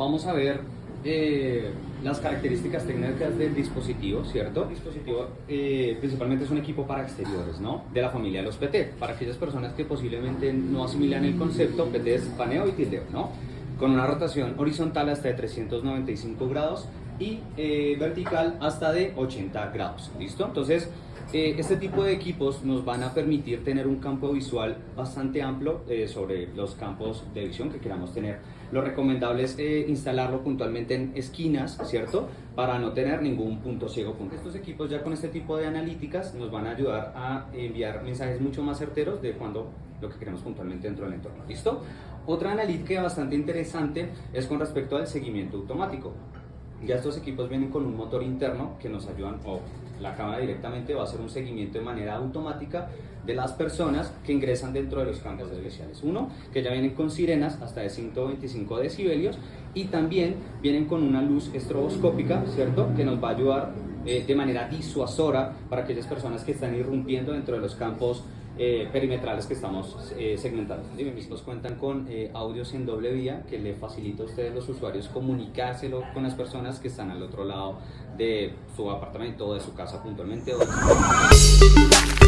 Vamos a ver eh, las características técnicas del dispositivo, ¿cierto? El dispositivo eh, principalmente es un equipo para exteriores, ¿no? De la familia de los PT. Para aquellas personas que posiblemente no asimilan el concepto, PT es paneo y tildeo, ¿no? Con una rotación horizontal hasta de 395 grados y eh, vertical hasta de 80 grados, ¿listo? Entonces, eh, este tipo de equipos nos van a permitir tener un campo visual bastante amplio eh, sobre los campos de visión que queramos tener. Lo recomendable es eh, instalarlo puntualmente en esquinas, ¿cierto? Para no tener ningún punto ciego. Estos equipos ya con este tipo de analíticas nos van a ayudar a enviar mensajes mucho más certeros de cuando lo que queremos puntualmente dentro del entorno. ¿Listo? Otra analítica bastante interesante es con respecto al seguimiento automático. Ya estos equipos vienen con un motor interno que nos ayudan, o la cámara directamente va a hacer un seguimiento de manera automática de las personas que ingresan dentro de los campos especiales. Uno, que ya vienen con sirenas hasta de 125 decibelios y también vienen con una luz estroboscópica, ¿cierto? Que nos va a ayudar eh, de manera disuasora para aquellas personas que están irrumpiendo dentro de los campos eh, perimetrales que estamos eh, segmentando. Mis mismos cuentan con eh, audios en doble vía que le facilita a ustedes los usuarios comunicárselo con las personas que están al otro lado de su apartamento o de su casa puntualmente. O de su...